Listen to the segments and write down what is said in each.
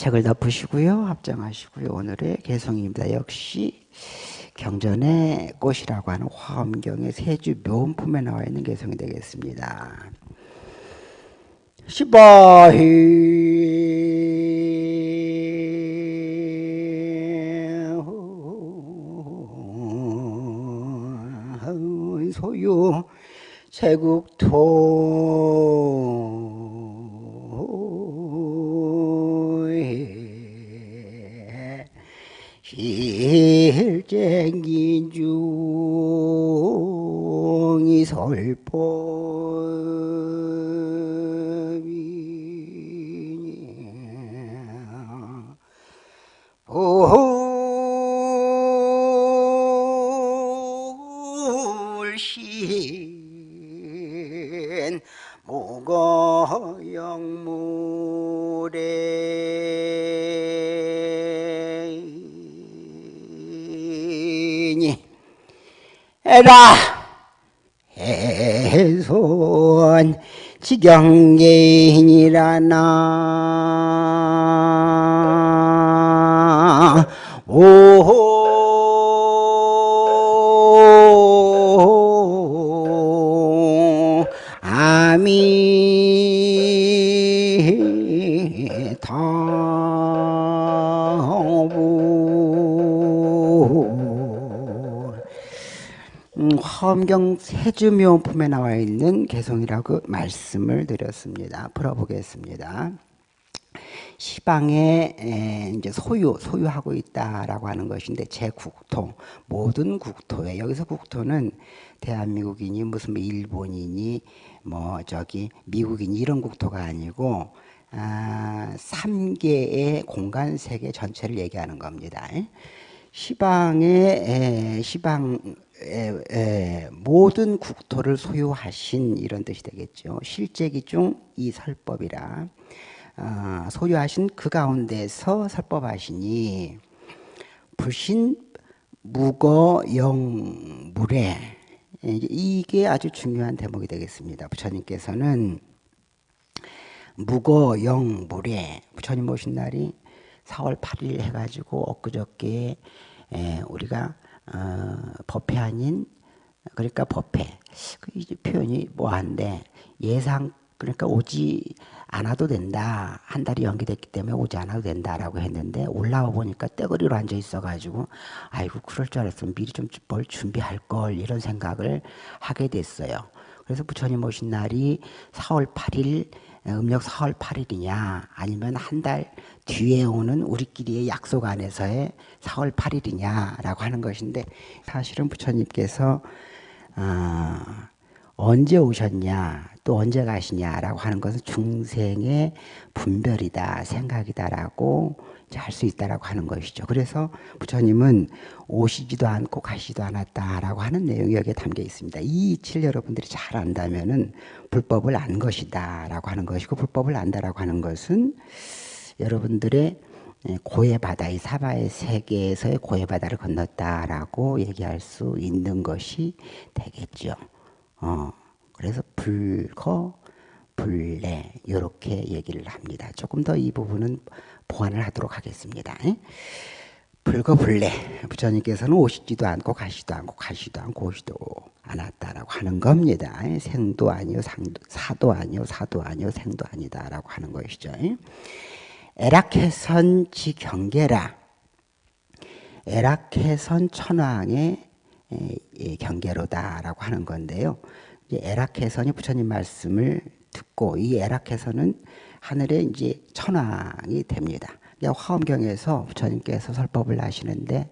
색을 덮으시고요. 합장하시고요. 오늘의 개성입니다. 역시 경전의 꽃이라고 하는 화엄경의 세주 묘품에 나와 있는 개성이 되겠습니다. 시바히 소유 세국토 실쟁인 중이 설법이니. 불 라. 해손 지경계인이라나. 오 아미타 음, 화엄경 세주묘품에 나와 있는 개성이라고 말씀을 드렸습니다. 풀어보겠습니다. 시방에 에, 이제 소유 소유하고 있다라고 하는 것인데 제 국토 모든 국토에 여기서 국토는 대한민국이니 무슨 뭐 일본이니 뭐 저기 미국이니 이런 국토가 아니고 아, 3개의 공간 세계 전체를 얘기하는 겁니다. 시방의 에, 시방 에, 에, 모든 국토를 소유하신 이런 뜻이 되겠죠. 실제기 중 이 설법이라 어, 소유하신 그 가운데서 설법하시니 불신 무거 영물에 이게 아주 중요한 대목이 되겠습니다. 부처님께서는 무거 영물에 부처님 모신 날이 4월 8일 해가지고 엊그저께 에, 우리가 어, 법회 아닌 그러니까 법회 그 이제 표현이 뭐한데 예상 그러니까 오지 않아도 된다. 한 달이 연기됐기 때문에 오지 않아도 된다라고 했는데 올라와 보니까 떼거리로 앉아 있어가지고 아이고 그럴 줄 알았으면 미리 좀 뭘 준비할 걸 이런 생각을 하게 됐어요. 그래서 부처님 오신 날이 4월 8일 음력 4월 8일이냐? 아니면 한 달 뒤에 오는 우리끼리의 약속 안에서의 4월 8일이냐라고 하는 것인데 사실은 부처님께서 어, 언제 오셨냐? 또 언제 가시냐라고 하는 것은 중생의 분별이다 생각이다라고 할 수 있다라고 하는 것이죠. 그래서 부처님은 오시지도 않고 가시지도 않았다라고 하는 내용이 여기에 담겨 있습니다. 이 이치를 여러분들이 잘 안다면은 불법을 안 것이다라고 하는 것이고 불법을 안다라고 하는 것은 여러분들의 고해 바다의 사바의 세계에서의 고해 바다를 건넜다라고 얘기할 수 있는 것이 되겠죠. 어, 그래서 불거, 불내 이렇게 얘기를 합니다. 조금 더 이 부분은 보완을 하도록 하겠습니다. 불거 불내 부처님께서는 오시지도 않고 가시도 않고 가시도 않고 오시도 않았다라고 하는 겁니다. 생도 아니요 상도, 사도 아니요 사도 아니요 생도 아니다라고 하는 것이죠. 에락해선 지경계라 에락해선 천왕의 경계로다라고 하는 건데요. 에락해선이 부처님 말씀을 듣고 이 에락해선은 하늘의 이제 천왕이 됩니다. 화엄경에서 부처님께서 설법을 하시는데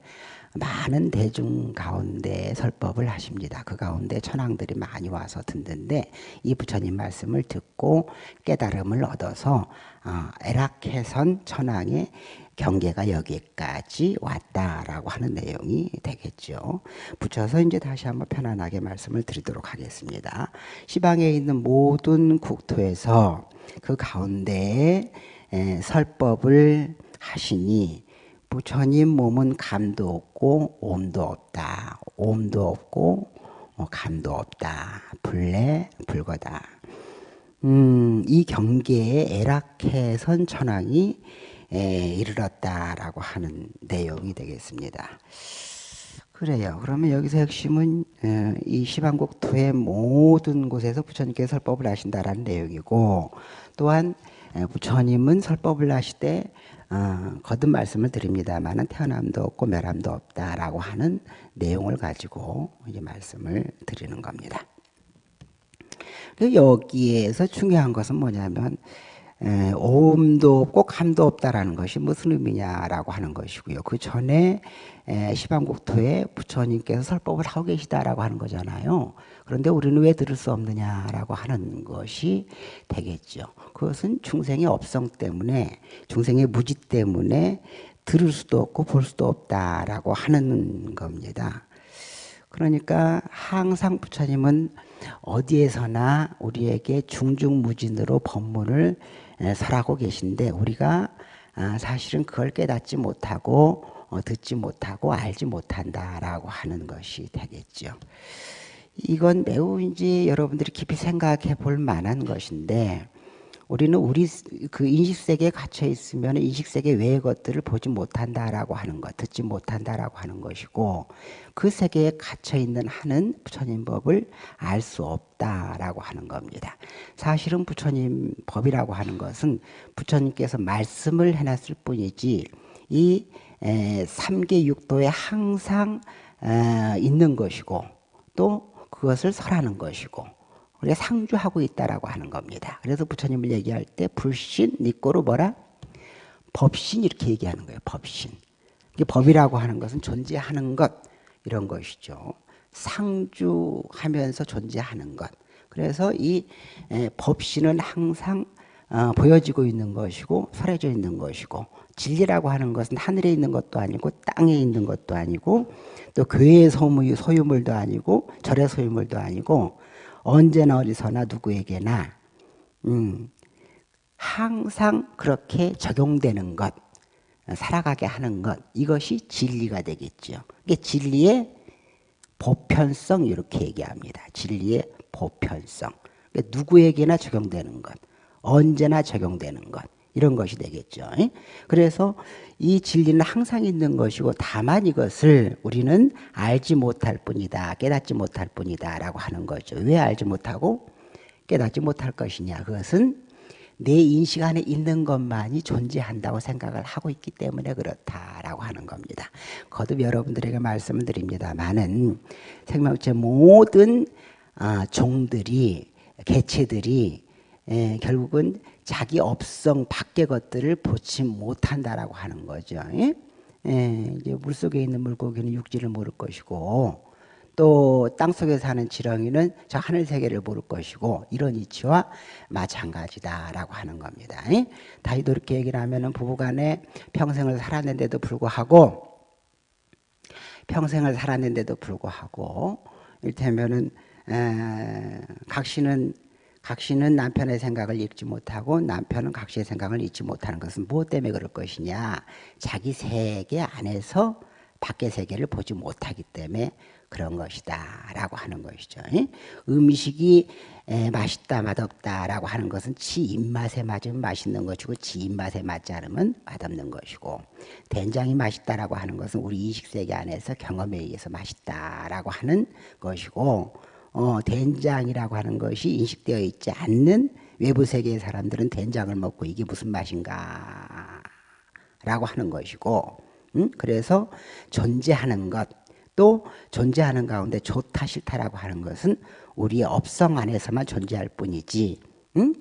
많은 대중 가운데 설법을 하십니다. 그 가운데 천왕들이 많이 와서 듣는데 이 부처님 말씀을 듣고 깨달음을 얻어서 어, 에락해선 천왕의 경계가 여기까지 왔다라고 하는 내용이 되겠죠. 붙여서 이제 다시 한번 편안하게 말씀을 드리도록 하겠습니다. 시방에 있는 모든 국토에서 그 가운데에 설법을 하시니 부처님 몸은 감도 없고 옴도 없다. 옴도 없고 어, 감도 없다. 불내 불거다. 음, 이 경계에 애락해선 천왕이 이르렀다라고 하는 내용이 되겠습니다. 그래요. 그러면 여기서 핵심은 어, 이 시방국토의 모든 곳에서 부처님께서 설법을 하신다라는 내용이고 또한 부처님은 설법을 때 어, 거듭 말씀을 드립니다만은 태어남도 없고 멸함도 없다라고 하는 내용을 가지고 이제 말씀을 드리는 겁니다. 여기에서 중요한 것은 뭐냐면 에, 오음도 없고 감도 없다라는 것이 무슨 의미냐라고 하는 것이고요. 그 전에 시방국토에 부처님께서 설법을 하고 계시다라고 하는 거잖아요. 그런데 우리는 왜 들을 수 없느냐라고 하는 것이 되겠죠. 그것은 중생의 업성 때문에 중생의 무지 때문에 들을 수도 없고 볼 수도 없다라고 하는 겁니다. 그러니까 항상 부처님은 어디에서나 우리에게 중중무진으로 법문을 설하고 계신데 우리가 아, 사실은 그걸 깨닫지 못하고 어, 듣지 못하고 알지 못한다라고 하는 것이 되겠죠. 이건 매우 이제 여러분들이 깊이 생각해 볼 만한 것인데 우리는 우리 그 인식 세계에 갇혀 있으면 인식 세계 외의 것들을 보지 못한다라고 하는 것, 듣지 못한다라고 하는 것이고 그 세계에 갇혀 있는 한은 부처님 법을 알 수 없다라고 하는 겁니다. 사실은 부처님 법이라고 하는 것은 부처님께서 말씀을 해놨을 뿐이지 이 삼계 육도에 항상 있는 것이고 또 그것을 설하는 것이고 우리가 상주하고 있다라고 하는 겁니다. 그래서 부처님을 얘기할 때 불신, 니꼬로 뭐라? 법신 이렇게 얘기하는 거예요. 법신. 이게 법이라고 하는 것은 존재하는 것 이런 것이죠. 상주하면서 존재하는 것. 그래서 이 법신은 항상 어, 보여지고 있는 것이고 설해져 있는 것이고 진리라고 하는 것은 하늘에 있는 것도 아니고 땅에 있는 것도 아니고 또 교회의 소유물도 아니고 절의 소유물도 아니고 언제나 어디서나 누구에게나 음, 항상 그렇게 적용되는 것, 살아가게 하는 것 이것이 진리가 되겠죠. 이게 진리의 보편성 이렇게 얘기합니다. 진리의 보편성. 그러니까 누구에게나 적용되는 것, 언제나 적용되는 것 이런 것이 되겠죠. 그래서 이 진리는 항상 있는 것이고 다만 이것을 우리는 알지 못할 뿐이다. 깨닫지 못할 뿐이다. 라고 하는 거죠. 왜 알지 못하고 깨닫지 못할 것이냐. 그것은 내 인식 안에 있는 것만이 존재한다고 생각을 하고 있기 때문에 그렇다라고 하는 겁니다. 거듭 여러분들에게 말씀을 드립니다만은 생명체 모든 아, 종들이 개체들이 결국은 자기 업성 밖의 것들을 보지 못한다라고 하는 거죠. 예? 예, 이제 물 속에 있는 물고기는 육지를 모를 것이고 또 땅 속에 사는 지렁이는 저 하늘 세계를 모를 것이고 이런 이치와 마찬가지다라고 하는 겁니다. 예? 다이도 이렇게 얘기를 하면은 부부간에 평생을 살았는데도 불구하고 평생을 살았는데도 불구하고 일테면은 각신은 각시는 남편의 생각을 읽지 못하고 남편은 각시의 생각을 읽지 못하는 것은 무엇 때문에 그럴 것이냐? 자기 세계 안에서 밖의 세계를 보지 못하기 때문에 그런 것이다 라고 하는 것이죠. 음식이 맛있다 맛없다 라고 하는 것은 지 입맛에 맞으면 맛있는 것이고 지 입맛에 맞지 않으면 맛없는 것이고 된장이 맛있다 라고 하는 것은 우리 이식세계 안에서 경험에 의해서 맛있다 라고 하는 것이고 어, 된장이라고 하는 것이 인식되어 있지 않는 외부 세계의 사람들은 된장을 먹고 이게 무슨 맛인가 라고 하는 것이고 음? 그래서 존재하는 것 또 존재하는 가운데 좋다 싫다라고 하는 것은 우리의 업성 안에서만 존재할 뿐이지 음?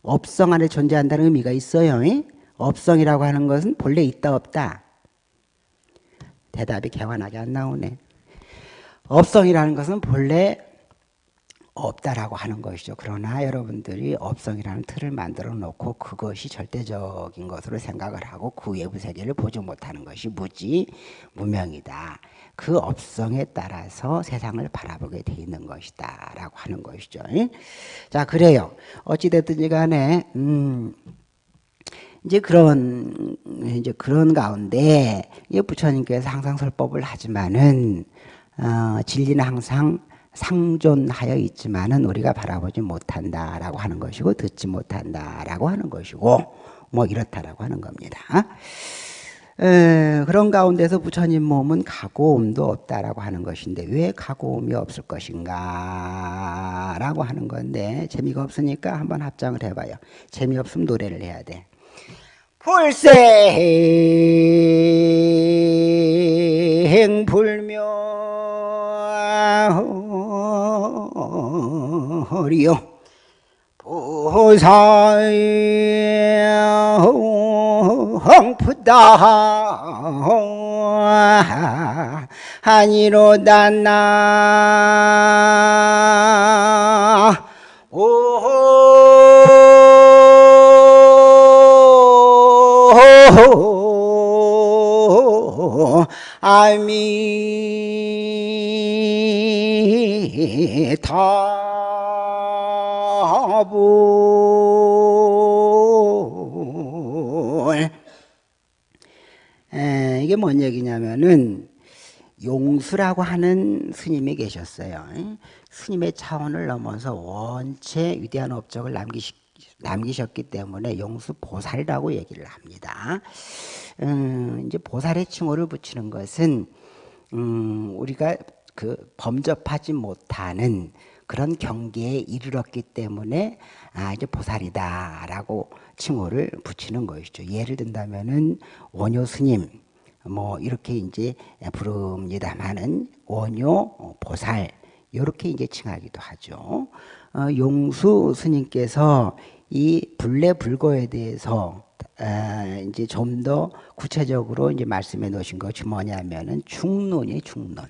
업성 안에 존재한다는 의미가 있어요 이? 업성이라고 하는 것은 본래 있다 없다 대답이 개완하게 안 나오네 업성이라는 것은 본래 없다라고 하는 것이죠. 그러나 여러분들이 업성이라는 틀을 만들어 놓고 그것이 절대적인 것으로 생각을 하고 그 외부 세계를 보지 못하는 것이 무지 무명이다. 그 업성에 따라서 세상을 바라보게 돼 있는 것이다. 라고 하는 것이죠. 자, 그래요. 어찌됐든지 간에, 음, 이제 그런, 이제 그런 가운데, 부처님께서 항상 설법을 하지만은, 어, 진리는 항상 상존하여 있지만은 우리가 바라보지 못한다라고 하는 것이고 듣지 못한다라고 하는 것이고 뭐 이렇다라고 하는 겁니다. 에, 그런 가운데서 부처님 몸은 가고음도 없다라고 하는 것인데 왜 가고음이 없을 것인가 라고 하는 건데 재미가 없으니까 한번 합장을 해봐요 재미없으면 노래를 해야 돼 불생 불 멸이요. 부사홍푸다 아니로다 나. 아미 타불 이게 뭔 얘기냐면은 용수라고 하는 스님이 계셨어요. 스님의 차원을 넘어서 원체 위대한 업적을 남기시, 남기셨기 때문에 용수 보살이라고 얘기를 합니다. 음, 이제 보살의 칭호를 붙이는 것은 음, 우리가 그 범접하지 못하는 그런 경계에 이르렀기 때문에 아 이제 보살이다라고 칭호를 붙이는 것이죠. 예를 든다면은 원효 스님 뭐 이렇게 이제 부릅니다만은 원효 보살 이렇게 이제 칭하기도 하죠. 어, 용수 스님께서 이 불례 불거에 대해서 아, 이제 좀 더 구체적으로 이제 말씀해 놓으신 것이 뭐냐면은 중론이 중론.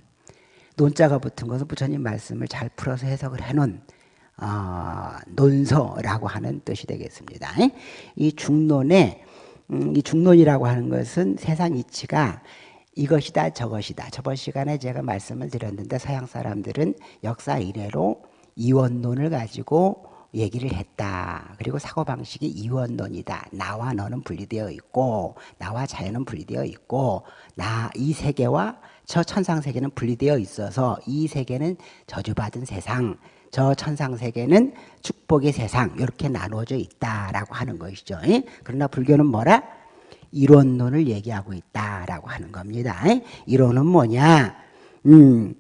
논자가 붙은 것은 부처님 말씀을 잘 풀어서 해석을 해놓은 어, 논서라고 하는 뜻이 되겠습니다. 이 중론에 음, 이 중론이라고 하는 것은 세상 이치가 이것이다 저것이다. 저번 시간에 제가 말씀을 드렸는데 서양 사람들은 역사 이래로 이원론을 가지고 얘기를 했다. 그리고 사고방식이 이원론이다. 나와 너는 분리되어 있고, 나와 자연은 분리되어 있고, 나, 이 세계와 저 천상 세계는 분리되어 있어서 이 세계는 저주받은 세상, 저 천상 세계는 축복의 세상, 이렇게 나누어져 있다라고 하는 것이죠. 그러나 불교는 뭐라? 이론론을 얘기하고 있다라고 하는 겁니다. 이론은 뭐냐? 음,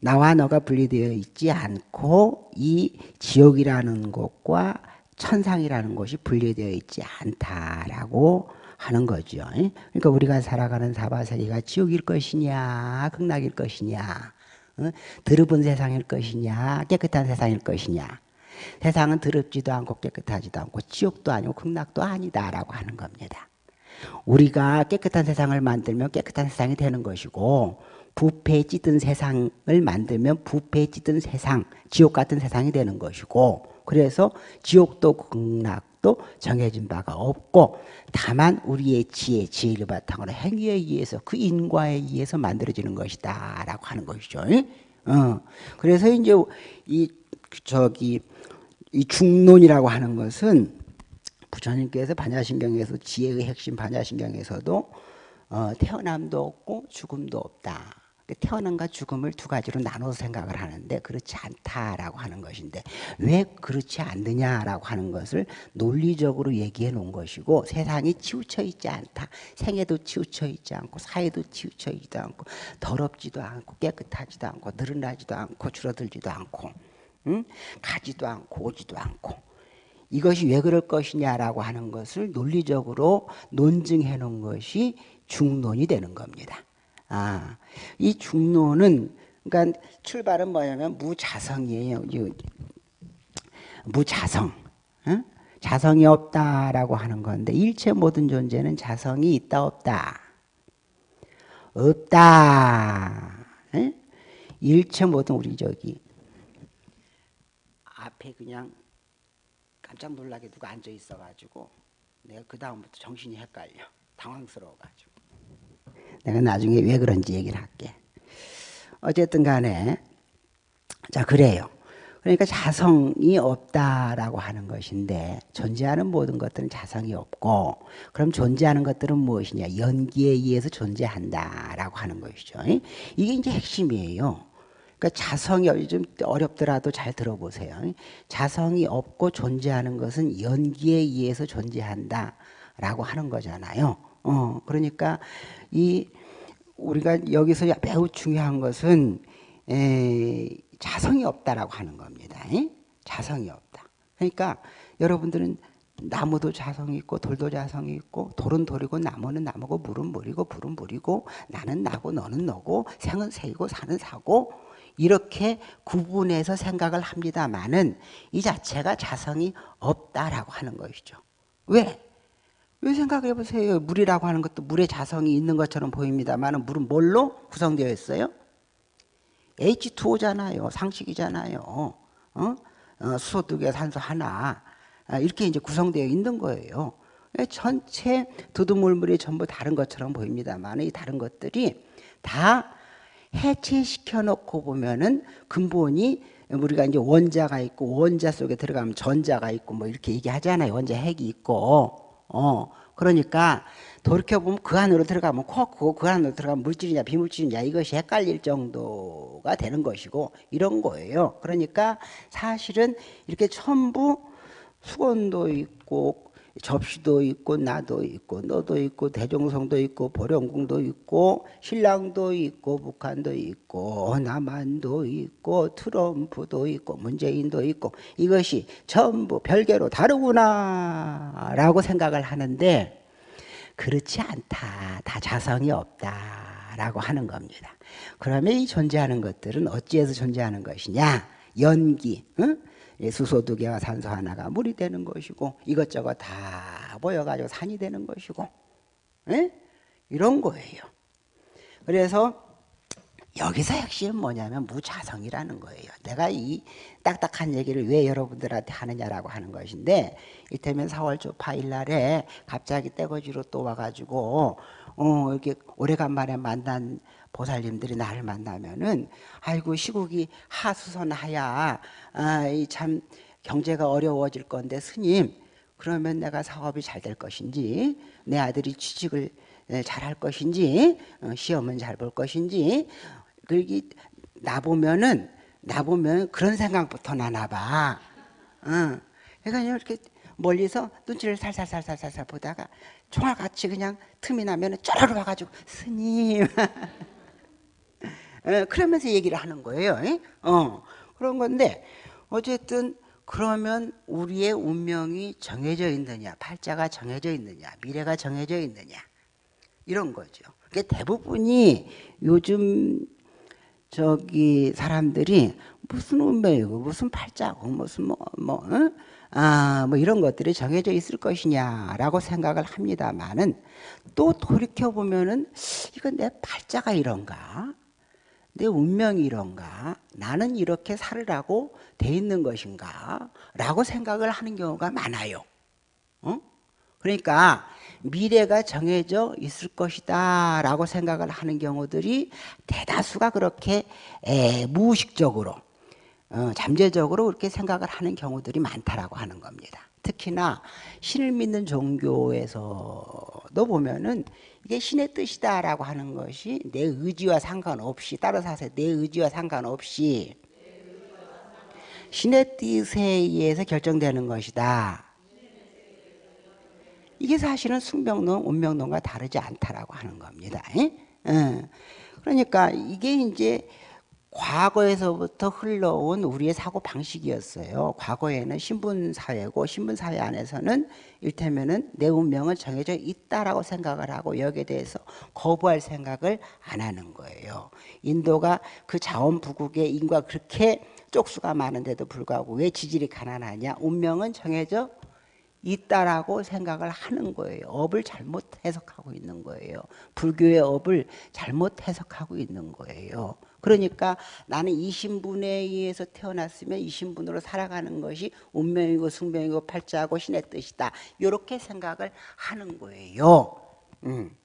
나와 너가 분리되어 있지 않고 이 지옥이라는 곳과 천상이라는 곳이 분리되어 있지 않다라고 하는 거죠. 그러니까 우리가 살아가는 사바세계가 지옥일 것이냐, 극락일 것이냐, 더럽은 세상일 것이냐, 깨끗한 세상일 것이냐. 세상은 더럽지도 않고 깨끗하지도 않고 지옥도 아니고 극락도 아니다라고 하는 겁니다. 우리가 깨끗한 세상을 만들면 깨끗한 세상이 되는 것이고 부패에 찌든 세상을 만들면 부패에 찌든 세상, 지옥 같은 세상이 되는 것이고 그래서 지옥도 극락 도 정해진 바가 없고 다만 우리의 지혜, 지혜를 바탕으로 행위에 의해서 그 인과에 의해서 만들어지는 것이다 라고 하는 것이죠. 어. 그래서 이제 이 저기 이 중론이라고 하는 것은 부처님께서 반야신경에서 지혜의 핵심 반야신경에서도 어, 태어남도 없고 죽음도 없다. 태어남과 죽음을 두 가지로 나눠서 생각을 하는데 그렇지 않다라고 하는 것인데 왜 그렇지 않느냐라고 하는 것을 논리적으로 얘기해 놓은 것이고 세상이 치우쳐 있지 않다. 생애도 치우쳐 있지 않고 사회도 치우쳐 있지도 않고 더럽지도 않고 깨끗하지도 않고 늘어나지도 않고 줄어들지도 않고 응? 가지도 않고 오지도 않고 이것이 왜 그럴 것이냐라고 하는 것을 논리적으로 논증해 놓은 것이 중론이 되는 겁니다. 아, 이 중론은 그러니까 출발은 뭐냐면 무자성이에요. 무자성. 어? 자성이 없다라고 하는 건데 일체 모든 존재는 자성이 있다 없다. 없다. 에? 일체 모든 우리 저기 앞에 그냥 깜짝 놀라게 누가 앉아 있어가지고 내가 그 다음부터 정신이 헷갈려 당황스러워가지고 내가 나중에 왜 그런지 얘기를 할게. 어쨌든 간에 자 그래요. 그러니까 자성이 없다라고 하는 것인데 존재하는 모든 것들은 자성이 없고 그럼 존재하는 것들은 무엇이냐 연기에 의해서 존재한다라고 하는 것이죠. 이게 이제 핵심이에요. 그러니까 자성이 좀 어렵더라도 잘 들어보세요. 자성이 없고 존재하는 것은 연기에 의해서 존재한다. 라고 하는 거잖아요. 어, 그러니까 이 우리가 여기서 매우 중요한 것은 에, 자성이 없다라고 하는 겁니다. 에? 자성이 없다. 그러니까 여러분들은 나무도 자성이 있고 돌도 자성이 있고 돌은 돌이고 나무는 나무고 물은 물이고 불은 불이고 나는 나고 너는 너고 생은 새이고 사는 사고 이렇게 구분해서 생각을 합니다만은 이 자체가 자성이 없다라고 하는 것이죠. 왜? 왜 생각해 보세요. 물이라고 하는 것도 물의 자성이 있는 것처럼 보입니다만 물은 뭘로 구성되어 있어요? H2O잖아요. 상식이잖아요. 어? 어, 수소 두 개, 산소 하나. 아, 이렇게 이제 구성되어 있는 거예요. 전체 두두물물이 전부 다른 것처럼 보입니다만 이 다른 것들이 다 해체시켜 놓고 보면은 근본이 우리가 이제 원자가 있고 원자 속에 들어가면 전자가 있고 뭐 이렇게 얘기하잖아요. 원자 핵이 있고 어, 그러니까 돌이켜보면 그 안으로 들어가면 코크고 그 안으로 들어가면 물질이냐 비물질이냐 이것이 헷갈릴 정도가 되는 것이고 이런 거예요. 그러니까 사실은 이렇게 전부 수건도 있고 접시도 있고 나도 있고 너도 있고 대종성도 있고 보령궁도 있고 신랑도 있고 북한도 있고 남한도 있고 트럼프도 있고 문재인도 있고 이것이 전부 별개로 다르구나 라고 생각을 하는데 그렇지 않다. 다 자성이 없다 라고 하는 겁니다. 그러면 이 존재하는 것들은 어찌해서 존재하는 것이냐? 연기 응? 수소 두 개와 산소 하나가 물이 되는 것이고 이것저것 다 모여가지고 산이 되는 것이고 에? 이런 거예요. 그래서 여기서 핵심은 뭐냐면 무자성이라는 거예요. 내가 이 딱딱한 얘기를 왜 여러분들한테 하느냐라고 하는 것인데 이태면 4월 초 8일 날에 갑자기 떼거지로 또 와가지고 어 이렇게 오래간만에 만난 보살님들이 나를 만나면은 아이고 시국이 하수선하야 아, 참 경제가 어려워질 건데 스님 그러면 내가 사업이 잘 될 것인지 내 아들이 취직을 잘 할 것인지 어, 시험은 잘 볼 것인지 그러기 나 보면은 나 보면 그런 생각부터 나나 봐. 어. 그러니까 이렇게 멀리서 눈치를 살살살살살살 보다가 총알 같이 그냥 틈이 나면은 쩌르르 와가지고 스님 에, 그러면서 얘기를 하는 거예요. 에? 어, 그런 건데 어쨌든 그러면 우리의 운명이 정해져 있느냐, 팔자가 정해져 있느냐, 미래가 정해져 있느냐 이런 거죠. 그게 대부분이 요즘 저기 사람들이 무슨 운명이고 무슨 팔자고 무슨 뭐 뭐, 어? 아, 뭐 이런 것들이 정해져 있을 것이냐라고 생각을 합니다만은 또 돌이켜 보면은 이건 내 팔자가 이런가? 내 운명이 이런가? 나는 이렇게 살으라고 돼 있는 것인가? 라고 생각을 하는 경우가 많아요. 어? 그러니까 미래가 정해져 있을 것이다 라고 생각을 하는 경우들이 대다수가 그렇게 에, 무의식적으로 어, 잠재적으로 그렇게 생각을 하는 경우들이 많다라고 하는 겁니다. 특히나 신을 믿는 종교에서도 보면은 이게 신의 뜻이다라고 하는 것이 내 의지와 상관없이 따라서 하세요. 내 의지와 상관없이 신의 뜻에 의해서 결정되는 것이다. 이게 사실은 숙명론, 운명론과 다르지 않다라고 하는 겁니다. 그러니까 이게 이제 과거에서부터 흘러온 우리의 사고 방식이었어요. 과거에는 신분 사회고 신분 사회 안에서는 일테면은 내 운명은 정해져 있다라고 생각을 하고 여기에 대해서 거부할 생각을 안 하는 거예요. 인도가 그 자원 부국의 인구가 그렇게 쪽수가 많은데도 불구하고 왜 지질이 가난하냐? 운명은 정해져 있다라고 생각을 하는 거예요. 업을 잘못 해석하고 있는 거예요. 불교의 업을 잘못 해석하고 있는 거예요. 그러니까 나는 이 신분에 의해서 태어났으면 이 신분으로 살아가는 것이 운명이고 숙명이고 팔자고 신의 뜻이다. 이렇게 생각을 하는 거예요. 음.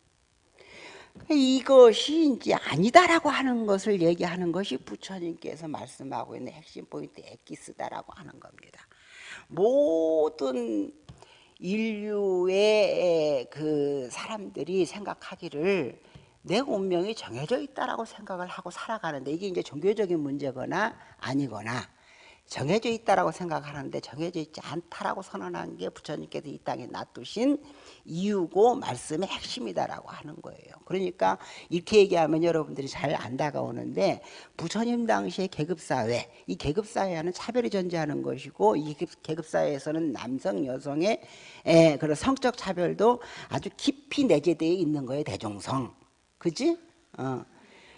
이것이 이제 아니다라고 하는 것을 얘기하는 것이 부처님께서 말씀하고 있는 핵심 포인트 엑기스다라고 하는 겁니다. 모든 인류의 그 사람들이 생각하기를 내 운명이 정해져 있다라고 생각을 하고 살아가는데 이게 이제 종교적인 문제거나 아니거나 정해져 있다라고 생각하는데 정해져 있지 않다라고 선언한 게 부처님께서 이 땅에 놔두신 이유고 말씀의 핵심이다라고 하는 거예요. 그러니까 이렇게 얘기하면 여러분들이 잘 안 다가오는데 부처님 당시의 계급사회, 이 계급사회와는 차별이 존재하는 것이고 이 계급사회에서는 남성, 여성의 그런 성적 차별도 아주 깊이 내재되어 있는 거예요. 대종성. 그지? 어.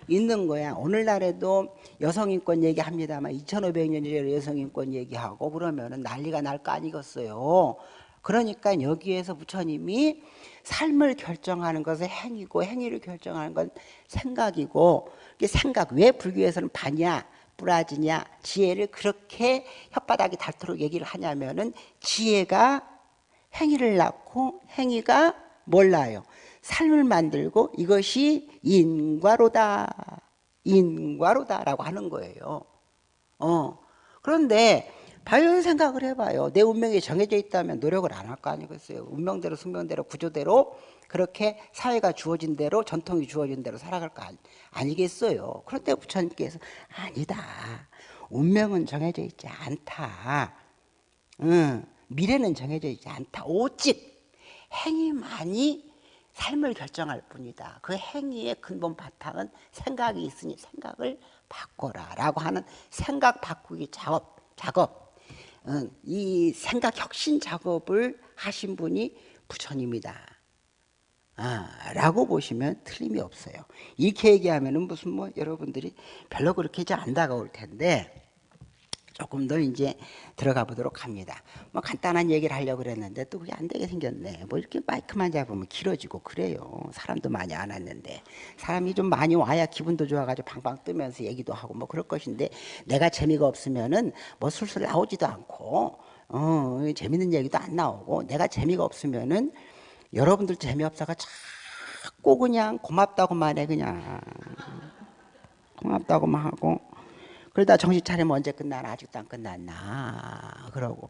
있는 거야. 오늘날에도 여성인권 얘기합니다만 2500년 전에 여성인권 얘기하고 그러면은 난리가 날 거 아니겠어요. 그러니까 여기에서 부처님이 삶을 결정하는 것은 행위고 행위를 결정하는 건 생각이고 생각 왜 불교에서는 반야 뿌라지냐 지혜를 그렇게 혓바닥이 닳도록 얘기를 하냐면은 지혜가 행위를 낳고 행위가 몰라요. 삶을 만들고 이것이 인과로다. 인과로다라고 하는 거예요. 어. 그런데 바로 생각을 해봐요. 내 운명이 정해져 있다면 노력을 안 할 거 아니겠어요. 운명대로 숙명대로 구조대로 그렇게 사회가 주어진 대로 전통이 주어진 대로 살아갈 거 아니, 겠어요 그런데 부처님께서 아니다. 운명은 정해져 있지 않다. 응. 미래는 정해져 있지 않다. 오직 행위만이 삶을 결정할 뿐이다. 그 행위의 근본 바탕은 생각이 있으니 생각을 바꿔라 라고 하는 생각 바꾸기 작업, 작업. 이 생각 혁신 작업을 하신 분이 부처님이다. 아, 라고 보시면 틀림이 없어요. 이렇게 얘기하면은 무슨 뭐 여러분들이 별로 그렇게 안 다가올 텐데 조금 더 이제 들어가 보도록 합니다. 뭐 간단한 얘기를 하려고 그랬는데 또 그게 안 되게 생겼네. 뭐 이렇게 마이크만 잡으면 길어지고 그래요. 사람도 많이 안 왔는데 사람이 좀 많이 와야 기분도 좋아가지고 방방 뜨면서 얘기도 하고 뭐 그럴 것인데 내가 재미가 없으면은 뭐 술술 나오지도 않고 어 재밌는 얘기도 안 나오고 내가 재미가 없으면은 여러분들 재미없어가 자꾸 그냥 고맙다고만 해 그냥 고맙다고만 하고 그러다 정신 차리면 언제 끝나나 아직도 안 끝났나 그러고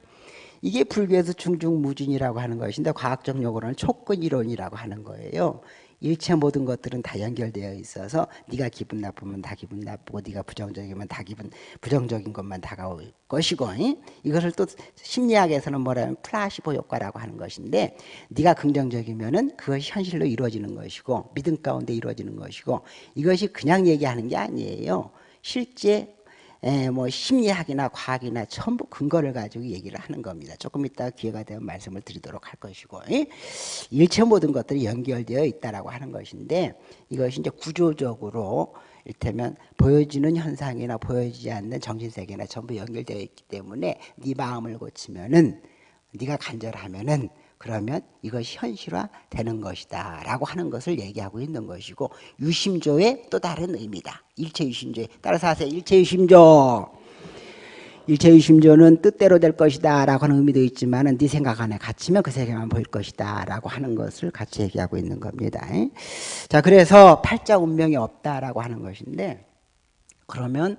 이게 불교에서 중중무진이라고 하는 것인데 과학적 용어로는 촉근 이론이라고 하는 거예요. 일체 모든 것들은 다 연결되어 있어서 네가 기분 나쁘면 다 기분 나쁘고 네가 부정적이면 다 기분 부정적인 것만 다가올 것이고 이? 이것을 또 심리학에서는 뭐라면 플라시보 효과라고 하는 것인데 네가 긍정적이면은 그것이 현실로 이루어지는 것이고 믿음 가운데 이루어지는 것이고 이것이 그냥 얘기하는 게 아니에요. 실제 에, 예, 뭐 심리학이나 과학이나 전부 근거를 가지고 얘기를 하는 겁니다. 조금 이따 기회가 되면 말씀을 드리도록 할 것이고 에? 일체 모든 것들이 연결되어 있다라고 하는 것인데 이것이 이제 구조적으로 일테면 보여지는 현상이나 보여지지 않는 정신세계나 전부 연결되어 있기 때문에 네 마음을 고치면은 네가 간절하면은 그러면 이것이 현실화 되는 것이다 라고 하는 것을 얘기하고 있는 것이고 유심조의 또 다른 의미다. 일체 유심조 따라서 하세요. 일체 유심조. 일체 유심조는 뜻대로 될 것이다 라고 하는 의미도 있지만 네 생각 안에 갇히면 그 세계만 보일 것이다 라고 하는 것을 같이 얘기하고 있는 겁니다. 자 그래서 팔자 운명이 없다 라고 하는 것인데 그러면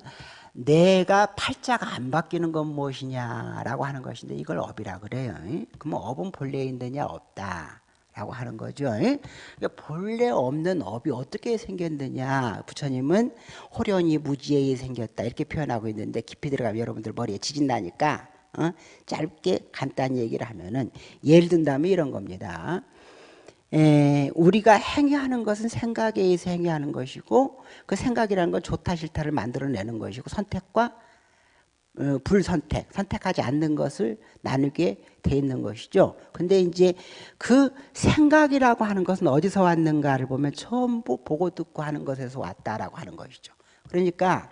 내가 팔자가 안 바뀌는 건 무엇이냐라고 하는 것인데 이걸 업이라 그래요. 그러면 업은 본래 있느냐 없다. 라고 하는 거죠. 그러니까 본래 없는 업이 어떻게 생겼느냐. 부처님은 호련이 무지에 생겼다. 이렇게 표현하고 있는데 깊이 들어가면 여러분들 머리에 지진 나니까 어? 짧게 간단히 얘기를 하면은 예를 든다면 이런 겁니다. 에, 우리가 행위하는 것은 생각에 의해서 행위하는 것이고 그 생각이라는 건 좋다 싫다를 만들어내는 것이고 선택과 어, 불선택, 선택하지 않는 것을 나누게 돼 있는 것이죠. 근데 이제 그 생각이라고 하는 것은 어디서 왔는가를 보면 전부 보고 듣고 하는 것에서 왔다라고 하는 것이죠. 그러니까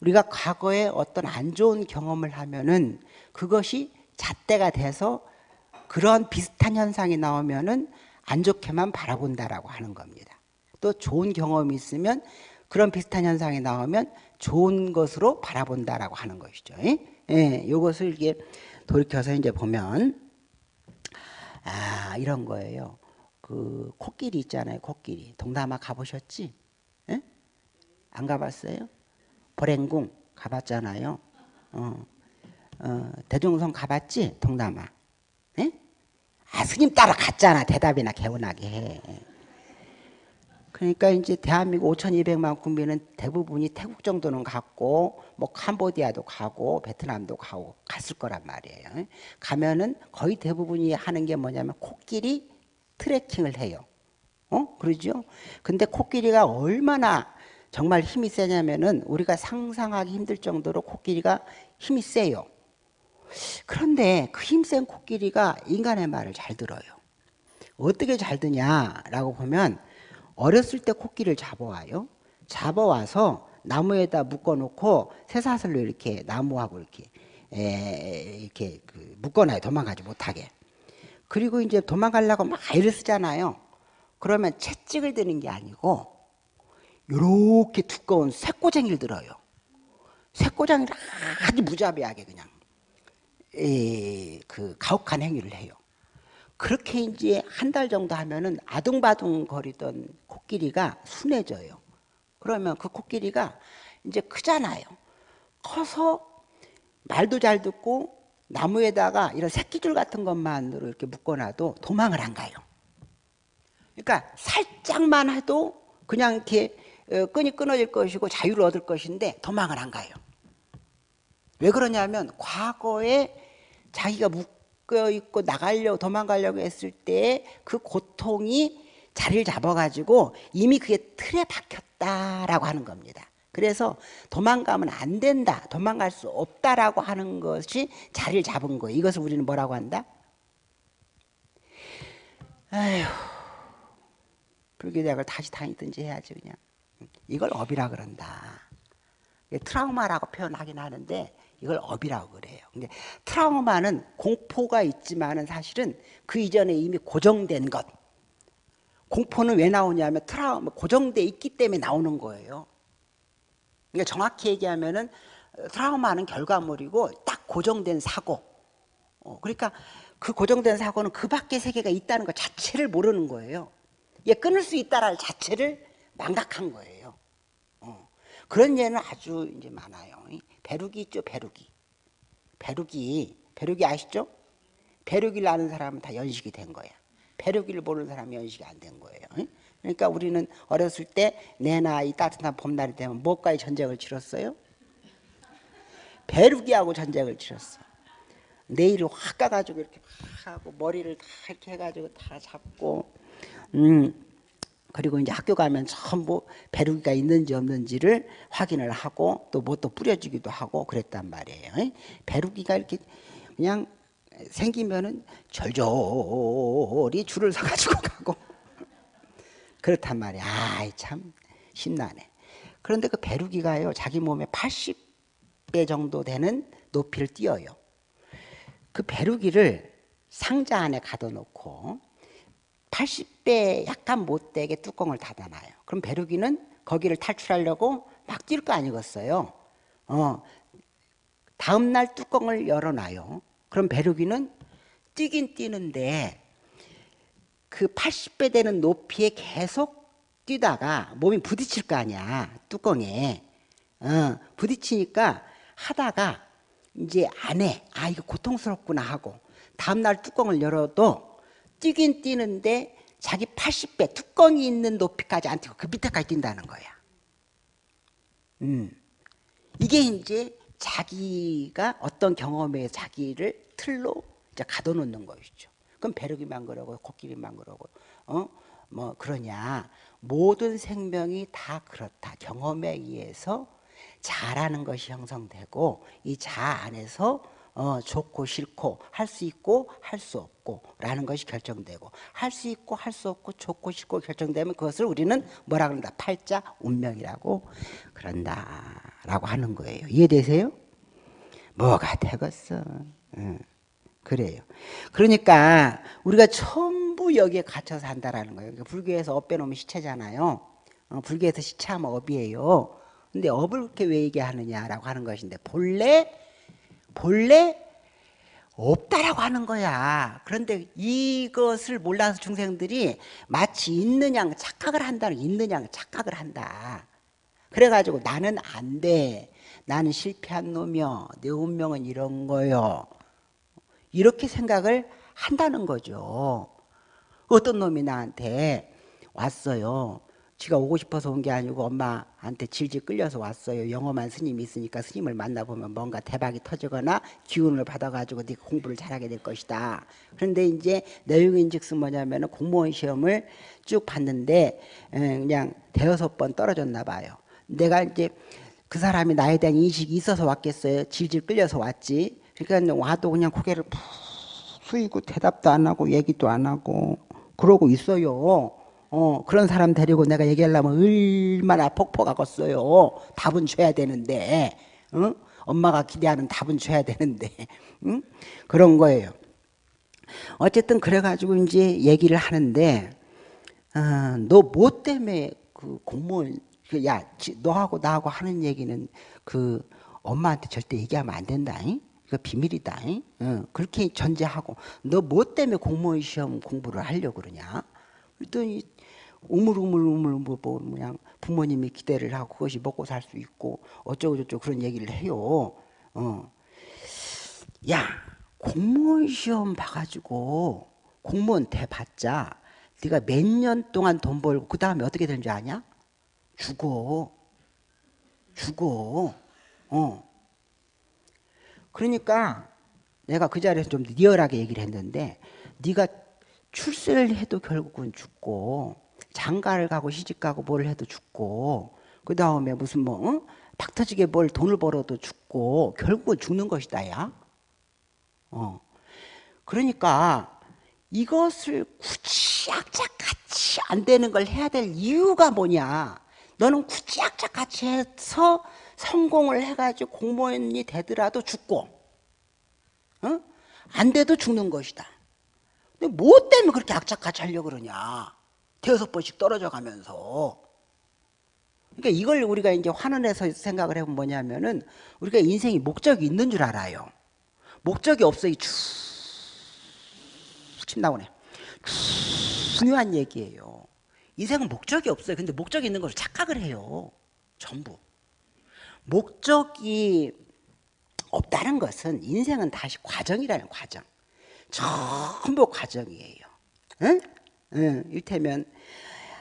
우리가 과거에 어떤 안 좋은 경험을 하면은 그것이 잣대가 돼서 그런 비슷한 현상이 나오면은 안 좋게만 바라본다라고 하는 겁니다. 또 좋은 경험이 있으면 그런 비슷한 현상이 나오면 좋은 것으로 바라본다라고 하는 것이죠. 예, 이것을 이게 돌이켜서 이제 보면 아 이런 거예요. 그 코끼리 있잖아요. 코끼리 동남아 가보셨지? 예? 안 가봤어요? 보랭궁 가봤잖아요. 어, 어, 대종성 가봤지? 동남아. 예? 아, 스님 따라갔잖아. 대답이나 개운하게 해. 그러니까 이제 대한민국 5,200만 국민은 대부분이 태국 정도는 갔고 뭐 캄보디아도 가고 베트남도 가고 갔을 거란 말이에요. 가면은 거의 대부분이 하는 게 뭐냐면 코끼리 트레킹을 해요. 어? 그러죠? 근데 코끼리가 얼마나 정말 힘이 세냐면은 우리가 상상하기 힘들 정도로 코끼리가 힘이 세요. 그런데 그 힘센 코끼리가 인간의 말을 잘 들어요. 어떻게 잘 드냐라고 보면 어렸을 때 코끼리를 잡아와요. 잡아와서 나무에다 묶어놓고 쇠사슬로 이렇게 나무하고 이렇게 에, 이렇게 그 묶어놔요. 도망가지 못하게. 그리고 이제 도망가려고 막 애를 쓰잖아요. 그러면 채찍을 드는 게 아니고 이렇게 두꺼운 쇠꼬쟁이를 들어요. 쇠꼬쟁이를 아주 무자비하게 그냥 에, 그 가혹한 행위를 해요. 그렇게 이제 한 달 정도 하면은 아둥바둥 거리던 코끼리가 순해져요. 그러면 그 코끼리가 이제 크잖아요. 커서 말도 잘 듣고 나무에다가 이런 새끼줄 같은 것만으로 이렇게 묶어놔도 도망을 안 가요. 그러니까 살짝만 해도 그냥 이렇게 어, 끈이 끊어질 것이고 자유를 얻을 것인데 도망을 안 가요. 왜 그러냐면 과거에 자기가 묶 묶여 있고 나가려고 도망가려고 했을 때 그 고통이 자리를 잡아가지고 이미 그게 틀에 박혔다라고 하는 겁니다. 그래서 도망가면 안 된다, 도망갈 수 없다라고 하는 것이 자리를 잡은 거예요. 이것을 우리는 뭐라고 한다? 아휴, 불교대학을 다시 다니든지 해야지 그냥. 이걸 업이라 그런다. 트라우마라고 표현하긴 하는데 이걸 업이라고 그래요. 근데 트라우마는 공포가 있지만은 사실은 그 이전에 이미 고정된 것. 공포는 왜 나오냐면 트라우마 고정돼 있기 때문에 나오는 거예요. 그러니까 정확히 얘기하면은 트라우마는 결과물이고 딱 고정된 사고. 어, 그러니까 그 고정된 사고는 그 밖에 세계가 있다는 것 자체를 모르는 거예요. 얘 끊을 수 있다라는 자체를 망각한 거예요. 어. 그런 예는 아주 이제 많아요. 배룩이 있죠, 배룩이. 배룩이, 배룩이 아시죠? 배룩이를 아는 사람은 다 연식이 된 거야. 배룩이를 모르는 사람은 연식이 안 된 거예요. 그러니까 우리는 어렸을 때 내 나 이 따뜻한 봄날이 되면 뭐까지 전쟁을 치렀어요? 배룩이하고 전쟁을 치렀어. 내일을 확 가가지고 이렇게 하고 머리를 다 이렇게 해가지고 다 잡고 음 그리고 이제 학교 가면 전부 배루기가 있는지 없는지를 확인을 하고 또 뭐 또 뿌려주기도 하고 그랬단 말이에요. 배루기가 이렇게 그냥 생기면은 절절히 줄을 서가지고 가고 그렇단 말이야. 아이 참 신나네. 그런데 그 배루기가요 자기 몸에 80배 정도 되는 높이를 띄어요. 그 배루기를 상자 안에 가둬놓고 80배 약간 못되게 뚜껑을 닫아놔요. 그럼 배루기는 거기를 탈출하려고 막 뛸 거 아니겠어요. 어, 다음 날 뚜껑을 열어놔요. 그럼 배루기는 뛰긴 뛰는데 그 80배 되는 높이에 계속 뛰다가 몸이 부딪힐 거 아니야 뚜껑에 어, 부딪히니까 하다가 이제 안에 아 이거 고통스럽구나 하고 다음날 뚜껑을 열어도 뛰긴 뛰는데 자기 80배 뚜껑이 있는 높이까지 안 뛰고 그 밑에까지 뛴다는 거야. 음. 이게 이제 자기가 어떤 경험에 자기를 틀로 이제 가둬놓는 것이죠. 그럼 배르기만 그러고 코끼리만 그러고 어? 뭐 그러냐 모든 생명이 다 그렇다 경험에 의해서 자라는 것이 형성되고 이 자 안에서 어, 좋고 싫고 할 수 있고 할 수 없고 라는 것이 결정되고 할 수 있고 할 수 없고 좋고 싫고 결정되면 그것을 우리는 뭐라 그런다? 팔자 운명이라고 그런다 라고 하는 거예요. 이해되세요? 뭐가 되겠어? 응. 그래요. 그러니까 우리가 전부 여기에 갇혀 산다라는 거예요. 그러니까 불교에서 업 빼놓으면 시체잖아요. 어, 불교에서 시체하면 업이에요. 근데 업을 그렇게 왜 얘기하느냐라고 하는 것인데 본래 본래 없다라고 하는 거야. 그런데 이것을 몰라서 중생들이 마치 있는 양 착각을 한다는 있는 양 착각을 한다. 그래가지고 나는 안 돼. 나는 실패한 놈이여. 내 운명은 이런 거요. 이렇게 생각을 한다는 거죠. 어떤 놈이 나한테 왔어요. 지가 오고 싶어서 온 게 아니고 엄마한테 질질 끌려서 왔어요. 영험한 스님이 있으니까 스님을 만나보면 뭔가 대박이 터지거나 기운을 받아가지고 네가 공부를 잘하게 될 것이다. 그런데 이제 내용인 즉슨 뭐냐면 공무원 시험을 쭉 봤는데 그냥 대여섯 번 떨어졌나 봐요. 내가 이제 그 사람이 나에 대한 인식이 있어서 왔겠어요. 질질 끌려서 왔지. 그러니까 와도 그냥 고개를 푹 숙이고 대답도 안 하고 얘기도 안 하고 그러고 있어요. 어, 그런 사람 데리고 내가 얘기하려면 얼마나 폭포가겠어요. 답은 줘야 되는데, 응? 엄마가 기대하는 답은 줘야 되는데, 응? 그런 거예요. 어쨌든 그래가지고 이제 얘기를 하는데, 어, 너뭐 때문에 그 공무원, 그 야, 너하고 나하고 하는 얘기는 그 엄마한테 절대 얘기하면 안 된다. 잉? 그 비밀이다. 잉? 어, 그렇게 전제하고 너 뭐 때문에 공무원 시험 공부를 하려고 그러냐? 그랬더니 우물우물우물 뭐, 뭐 그냥 부모님이 기대를 하고 그것이 먹고 살 수 있고 어쩌고 저쩌고 그런 얘기를 해요. 어. 야 공무원 시험 봐가지고 공무원 대 받자. 네가 몇 년 동안 돈 벌고 그 다음에 어떻게 되는 줄 아냐? 죽어. 죽어. 어. 그러니까 내가 그 자리에서 좀 리얼하게 얘기를 했는데 네가 출세를 해도 결국은 죽고 장가를 가고 시집 가고 뭘 해도 죽고 그 다음에 무슨 뭐 응? 박 터지게 뭘 돈을 벌어도 죽고 결국은 죽는 것이다 야 어. 그러니까 이것을 굳이 악착같이 안 되는 걸 해야 될 이유가 뭐냐 너는 굳이 악착같이 해서 성공을 해가지고 공무원이 되더라도 죽고 어? 안 돼도 죽는 것이다 근데 뭐 때문에 그렇게 악착같이 하려고 그러냐 대여섯 번씩 떨어져 가면서 그러니까 이걸 우리가 이제 환원해서 생각을 해보면 뭐냐면은 우리가 인생이 목적이 있는 줄 알아요. 목적이 없어요. 침 나오네. 중요한 얘기예요. 인생은 목적이 없어요. 근데 목적이 있는 것을 착각을 해요. 전부. 목적이 없다는 것은 인생은 다시 과정이라는 과정. 전부 과정이에요. 응? 응, 일테면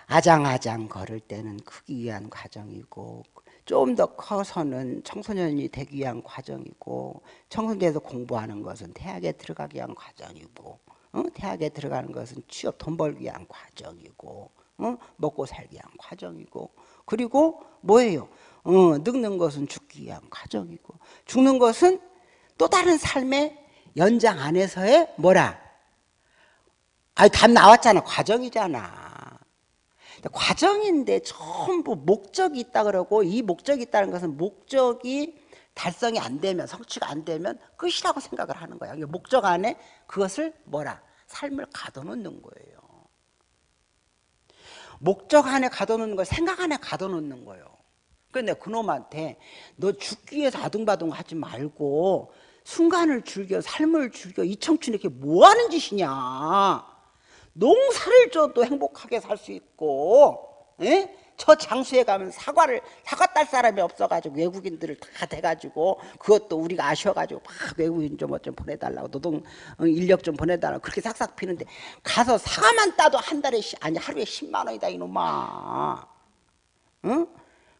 아장아장 걸을 때는 크기 위한 과정이고 좀 더 커서는 청소년이 되기 위한 과정이고 청소년에서 공부하는 것은 대학에 들어가기 위한 과정이고 어? 대학에 들어가는 것은 취업 돈 벌기 위한 과정이고 어? 먹고 살기 위한 과정이고 그리고 뭐예요? 어, 늙는 것은 죽기 위한 과정이고 죽는 것은 또 다른 삶의 연장 안에서의 뭐라 아니 답 나왔잖아. 과정이잖아. 과정인데 전부 목적이 있다 그러고 이 목적이 있다는 것은 목적이 달성이 안 되면 성취가 안 되면 끝이라고 생각을 하는 거야. 목적 안에 그것을 뭐라? 삶을 가둬놓는 거예요. 목적 안에 가둬놓는 걸 생각 안에 가둬놓는 거예요. 그런데 그놈한테 너 죽기 위해서 아둥바둥 하지 말고 순간을 즐겨 삶을 즐겨 이 청춘이 이렇게 뭐 하는 짓이냐 농사를 줘도 행복하게 살 수 있고 에? 저 장수에 가면 사과를 사과 딸 사람이 없어가지고 외국인들을 다 돼가지고 그것도 우리가 아쉬워가지고 막 외국인 좀좀 보내달라고 노동 어, 인력 좀 보내달라고 그렇게 싹싹 피는데 가서 사과만 따도 한 달에 아니 하루에 10만 원이다 이놈아 응?